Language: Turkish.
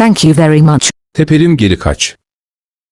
Thank you very much. Tepelim geri kaç.